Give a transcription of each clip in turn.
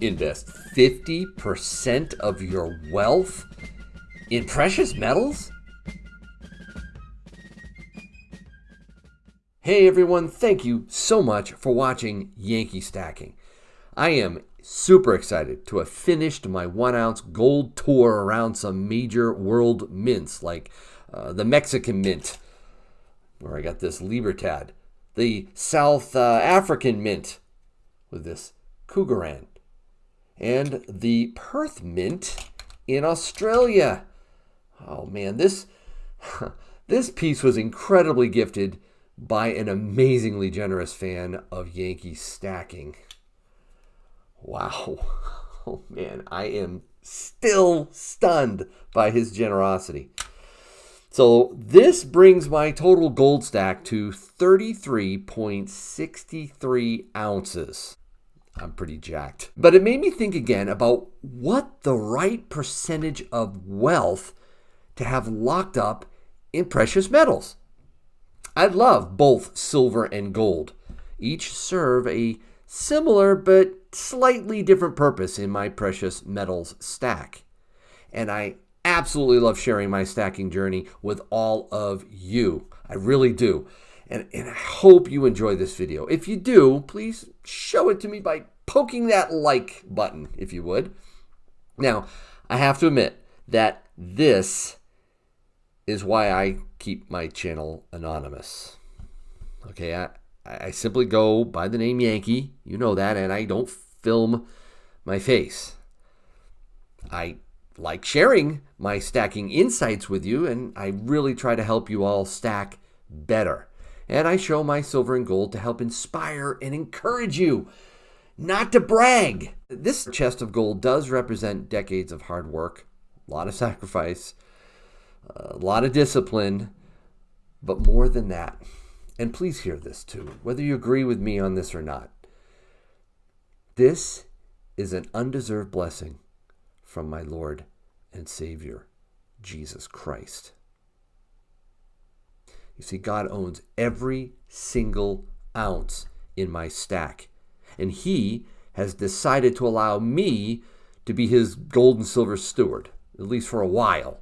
invest 50% of your wealth in precious metals? Hey everyone, thank you so much for watching Yankee Stacking. I am super excited to have finished my one ounce gold tour around some major world mints like uh, the Mexican Mint, where I got this Libertad, the South uh, African Mint with this Krugerrand, and the Perth Mint in Australia. Oh man, this this piece was incredibly gifted by an amazingly generous fan of Yankee stacking. Wow. Oh man, I am still stunned by his generosity. So this brings my total gold stack to 33.63 ounces. I'm pretty jacked. But it made me think again about what the right percentage of wealth to have locked up in precious metals. I love both silver and gold. Each serve a similar but slightly different purpose in my precious metals stack. And I absolutely love sharing my stacking journey with all of you. I really do. And, and I hope you enjoy this video. If you do, please show it to me by poking that like button, if you would. Now, I have to admit that this is why I keep my channel anonymous. Okay, I, I simply go by the name Yankee. You know that, and I don't film my face. I like sharing my stacking insights with you, and I really try to help you all stack better. And I show my silver and gold to help inspire and encourage you, not to brag. This chest of gold does represent decades of hard work, a lot of sacrifice, a lot of discipline, but more than that. And please hear this too, whether you agree with me on this or not. This is an undeserved blessing from my Lord and Savior, Jesus Christ. You see, God owns every single ounce in my stack, and He has decided to allow me to be His gold and silver steward, at least for a while.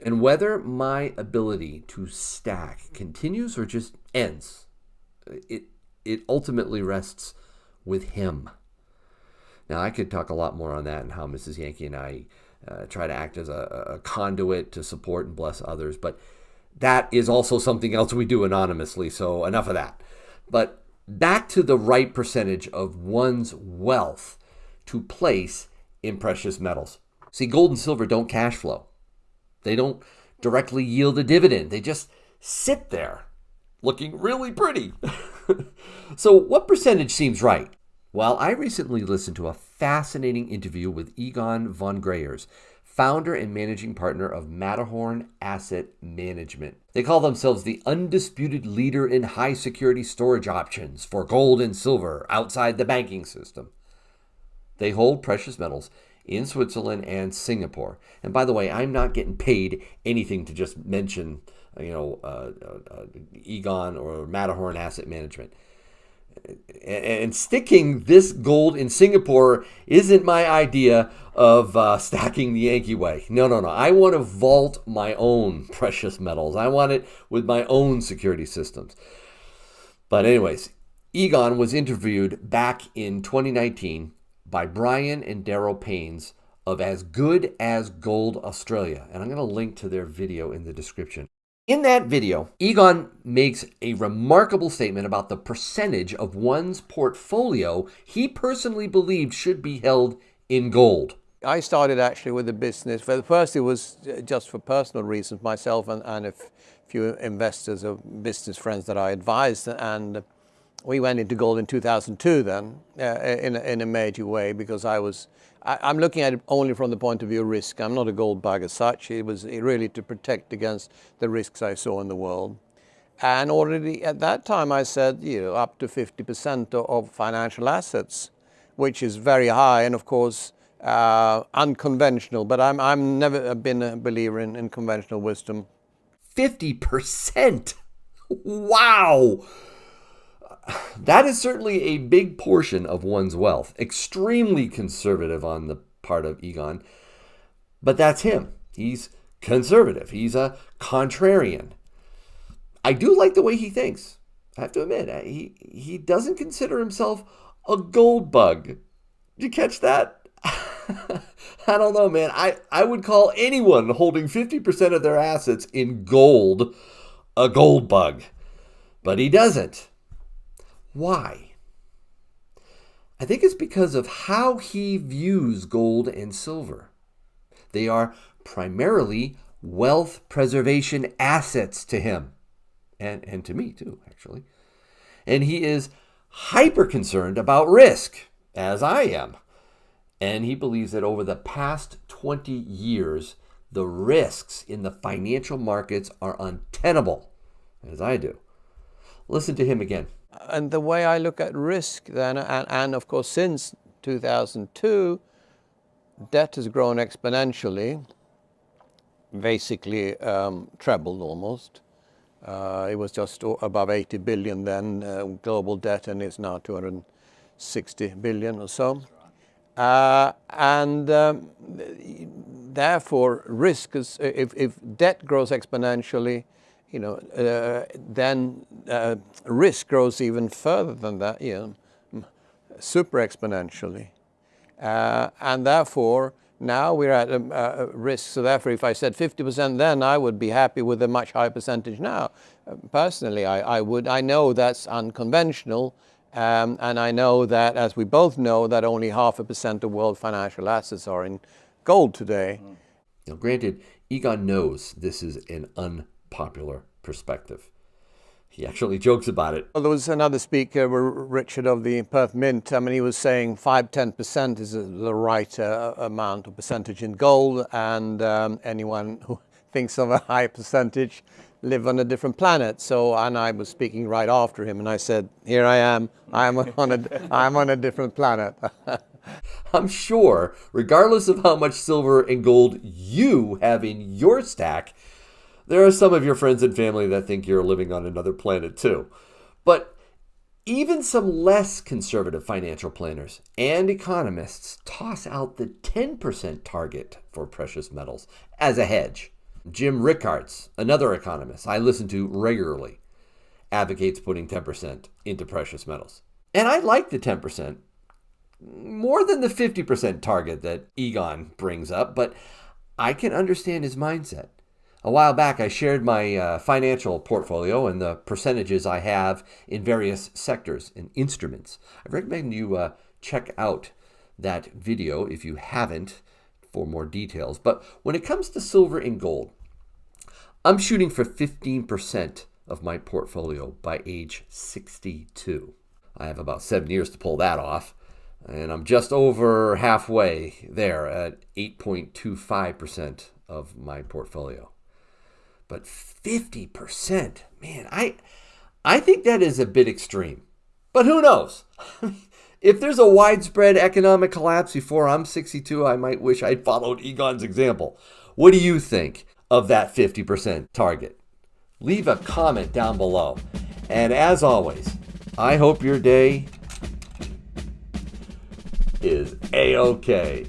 And whether my ability to stack continues or just ends, it, it ultimately rests with Him. Now, I could talk a lot more on that and how Mrs. Yankee and I uh, try to act as a, a conduit to support and bless others, but that is also something else we do anonymously, so enough of that. But back to the right percentage of one's wealth to place in precious metals. See, gold and silver don't cash flow. They don't directly yield a dividend. They just sit there looking really pretty. so, what percentage seems right? Well, I recently listened to a fascinating interview with Egon von Greyerz, founder and managing partner of Matterhorn Asset Management. They call themselves the undisputed leader in high security storage options for gold and silver outside the banking system. They hold precious metals in Switzerland and Singapore. And by the way, I'm not getting paid anything to just mention, you know, uh, uh, uh Egon or Matterhorn Asset Management and sticking this gold in Singapore isn't my idea of uh, stacking the Yankee way. No, no, no. I want to vault my own precious metals. I want it with my own security systems. But, anyways, Egon was interviewed back in 2019 by Brian and Daryl Paynes of As Good as Gold Australia. And I'm going to link to their video in the description. In that video, Egon makes a remarkable statement about the percentage of one's portfolio he personally believed should be held in gold. I started actually with the business. For first, it was uh, just for personal reasons, myself and, and a few investors or business friends that I advised. And we went into gold in 2002 then uh, in, in a major way because I was I, am looking at it only from the point of view of risk. I'm not a gold bug as such. It was really to protect against the risks I saw in the world. And already at that time I said, you know, up to 50% of financial assets, which is very high and of course uh, unconventional, but I'm, I'm never been a believer in, in conventional wisdom. 50%? Wow! that is certainly a big portion of one's wealth. Extremely conservative on the part of Egon. But that's him. He's conservative. He's a contrarian. I do like the way he thinks. I have to admit, he, he doesn't consider himself a gold bug. Did you catch that? I don't know, man. I, I would call anyone holding 50% of their assets in gold a gold bug. But he doesn't. Why? I think it's because of how he views gold and silver. They are primarily wealth preservation assets to him, and, and to me too, actually. And he is hyper concerned about risk, as I am. And he believes that over the past 20 years, the risks in the financial markets are untenable, as I do. Listen to him again. And the way I look at risk then, and, and of course since 2002, debt has grown exponentially, basically um, trebled almost. Uh, it was just above 80 billion then, uh, global debt, and it's now 260 billion or so. Uh, and um, therefore, risk is, if, if debt grows exponentially, you know, uh, then uh, risk grows even further than that, you know, super exponentially. Uh, and therefore, now we're at a, a, risk. So therefore, if I said 50% then, I would be happy with a much higher percentage now. Personally, I, I, would. I know that's unconventional. Um, and I know that, as we both know, that only half a percent of world financial assets are in gold today. Now, granted, Egon knows this is an un popular perspective. He actually jokes about it. Well, there was another speaker, Richard of the Perth Mint. I mean, he was saying 5 10% is the right uh, amount or percentage in gold, and um, anyone who thinks of a high percentage live on a different planet. So, and I was speaking right after him, and I said, Here I am, I'm on a, I'm on a different planet. I'm sure, regardless of how much silver and gold you have in your stack, there are some of your friends and family that think you're living on another planet too. But even some less conservative financial planners and economists toss out the 10% target for precious metals as a hedge. Jim Rickards, another economist I listen to regularly, advocates putting 10% into precious metals. And I like the 10% more than the 50% target that Egon brings up, but I can understand his mindset. A while back, I shared my uh, financial portfolio and the percentages I have in various sectors and instruments. I recommend you uh, check out that video if you haven't for more details. But when it comes to silver and gold, I'm shooting for 15% of my portfolio by age 62. I have about seven years to pull that off, and I'm just over halfway there at 8.25% of my portfolio. But 50%, man, I I think that is a bit extreme. But who knows? if there's a widespread economic collapse before I'm 62, I might wish I'd followed Egon's example. What do you think of that 50% target? Leave a comment down below. And as always, I hope your day is a-okay.